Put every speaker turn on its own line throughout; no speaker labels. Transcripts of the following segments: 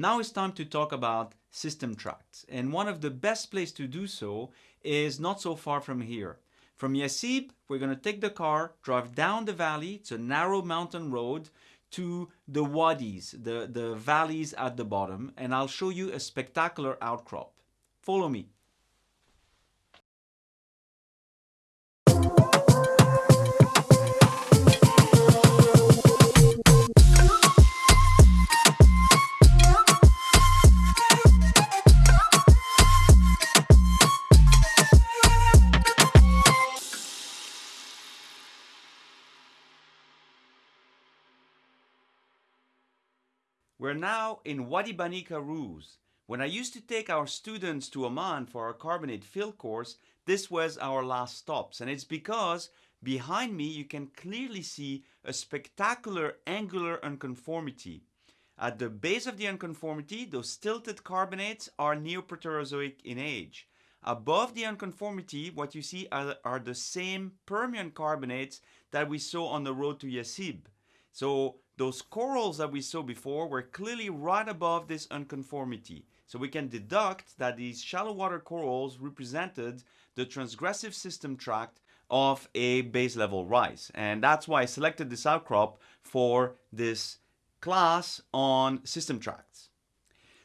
Now it's time to talk about system tracts. And one of the best places to do so is not so far from here. From Yasib, we're going to take the car, drive down the valley, it's a narrow mountain road, to the wadis, the, the valleys at the bottom, and I'll show you a spectacular outcrop. Follow me. We're now in Wadi Bani Kharus. When I used to take our students to Oman for our carbonate field course, this was our last stops. And it's because behind me you can clearly see a spectacular angular unconformity. At the base of the unconformity, those tilted carbonates are Neoproterozoic in age. Above the unconformity, what you see are, are the same Permian carbonates that we saw on the road to Yasib. So those corals that we saw before were clearly right above this unconformity. So we can deduct that these shallow water corals represented the transgressive system tract of a base level rise. And that's why I selected this outcrop for this class on system tracts.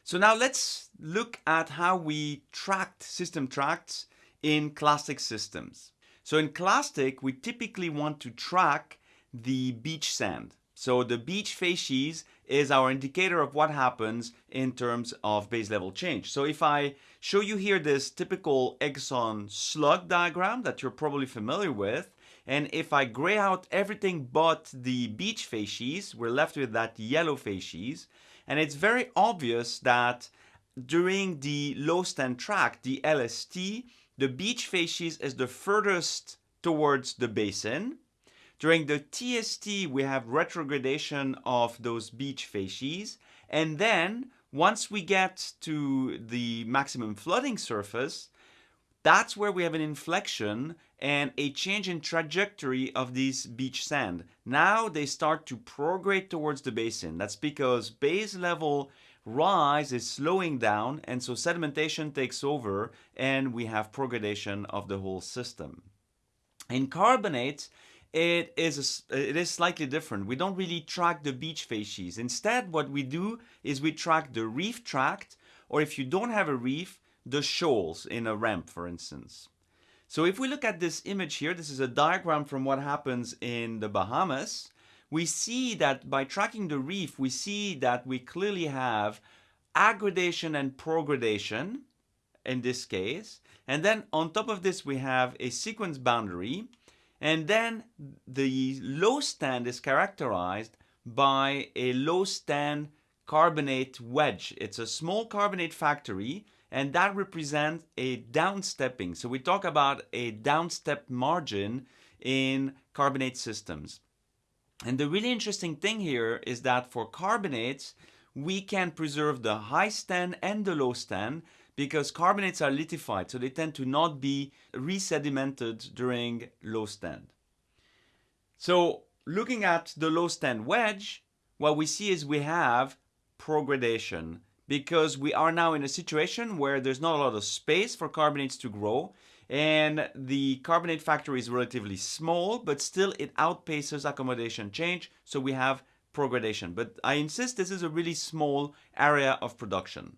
So now let's look at how we tracked system tracts in clastic systems. So in clastic, we typically want to track the beach sand. So the beach facies is our indicator of what happens in terms of base level change. So if I show you here this typical Exxon slug diagram that you're probably familiar with, and if I gray out everything but the beach facies, we're left with that yellow facies. And it's very obvious that during the low stand tract, the LST, the beach facies is the furthest towards the basin. During the TST, we have retrogradation of those beach facies. And then once we get to the maximum flooding surface, that's where we have an inflection and a change in trajectory of these beach sand. Now they start to prograde towards the basin. That's because base level rise is slowing down and so sedimentation takes over and we have progradation of the whole system. In carbonates, it is a, it is slightly different. We don't really track the beach facies. Instead, what we do is we track the reef tract, or if you don't have a reef, the shoals in a ramp, for instance. So if we look at this image here, this is a diagram from what happens in the Bahamas. We see that by tracking the reef, we see that we clearly have aggradation and progradation in this case. And then on top of this, we have a sequence boundary and then the low stand is characterized by a low stand carbonate wedge. It's a small carbonate factory and that represents a downstepping. So we talk about a downstep margin in carbonate systems. And the really interesting thing here is that for carbonates, we can preserve the high stand and the low stand because carbonates are lithified, so they tend to not be resedimented during low stand. So looking at the low stand wedge, what we see is we have progradation because we are now in a situation where there's not a lot of space for carbonates to grow and the carbonate factor is relatively small, but still it outpaces accommodation change, so we have progradation. But I insist this is a really small area of production.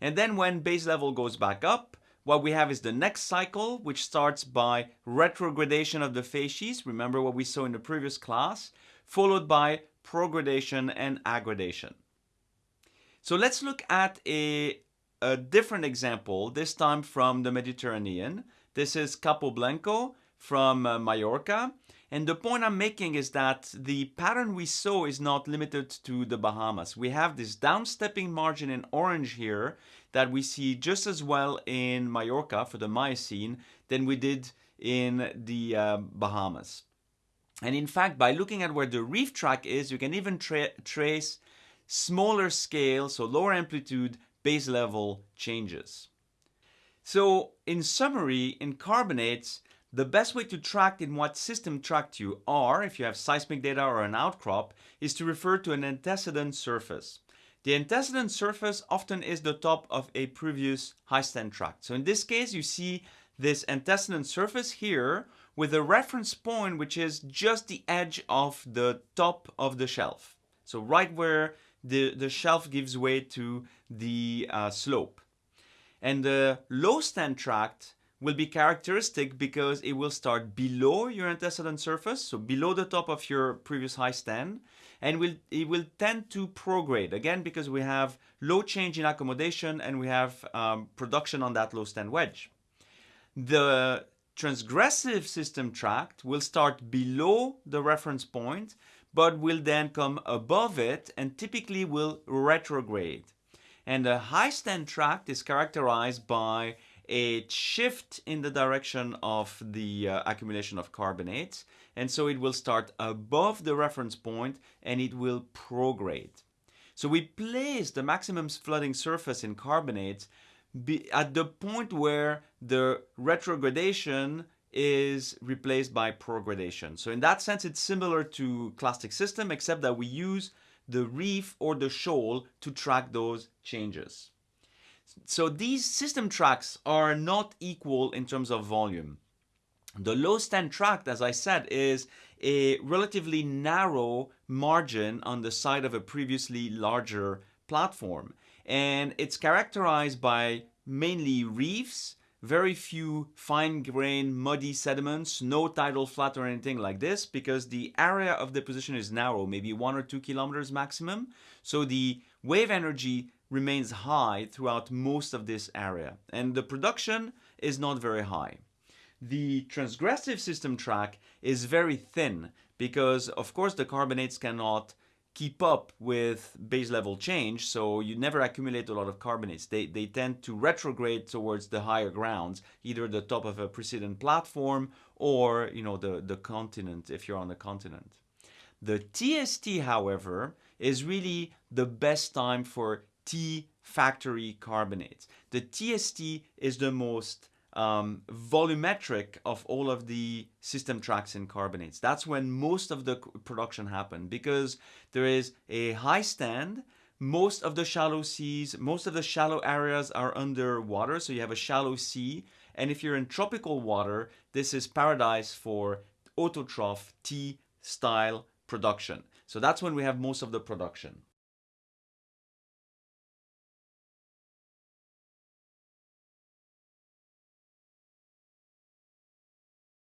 And then when base level goes back up, what we have is the next cycle, which starts by retrogradation of the facies. Remember what we saw in the previous class, followed by progradation and aggradation. So let's look at a, a different example, this time from the Mediterranean. This is Capo Blanco from uh, Mallorca. And the point I'm making is that the pattern we saw is not limited to the Bahamas. We have this downstepping margin in orange here that we see just as well in Mallorca for the Miocene than we did in the uh, Bahamas. And in fact, by looking at where the reef tract is, you can even tra trace smaller scale, so lower amplitude, base level changes. So in summary, in carbonates, the best way to track in what system tract you are, if you have seismic data or an outcrop, is to refer to an antecedent surface. The antecedent surface often is the top of a previous high stand tract. So in this case, you see this antecedent surface here with a reference point which is just the edge of the top of the shelf. So right where the, the shelf gives way to the uh, slope. And the low stand tract will be characteristic because it will start below your antecedent surface, so below the top of your previous high stand, and will it will tend to prograde again because we have low change in accommodation and we have um, production on that low stand wedge. The transgressive system tract will start below the reference point but will then come above it and typically will retrograde. And the high stand tract is characterized by a shift in the direction of the uh, accumulation of carbonates. And so it will start above the reference point and it will prograde. So we place the maximum flooding surface in carbonates at the point where the retrogradation is replaced by progradation. So in that sense, it's similar to clastic system, except that we use the reef or the shoal to track those changes. So these system tracts are not equal in terms of volume. The low stand tract, as I said, is a relatively narrow margin on the side of a previously larger platform. And it's characterized by mainly reefs, very few fine-grained muddy sediments, no tidal flat or anything like this because the area of deposition is narrow, maybe one or two kilometers maximum. So the wave energy remains high throughout most of this area and the production is not very high. The transgressive system tract is very thin because of course the carbonates cannot keep up with base level change so you never accumulate a lot of carbonates they, they tend to retrograde towards the higher grounds either the top of a precedent platform or you know the the continent if you're on the continent the TST however is really the best time for T factory carbonates. The TST is the most um, volumetric of all of the system tracts in carbonates. That's when most of the production happened because there is a high stand, most of the shallow seas, most of the shallow areas are underwater, so you have a shallow sea. And if you're in tropical water, this is paradise for autotroph T style production. So that's when we have most of the production.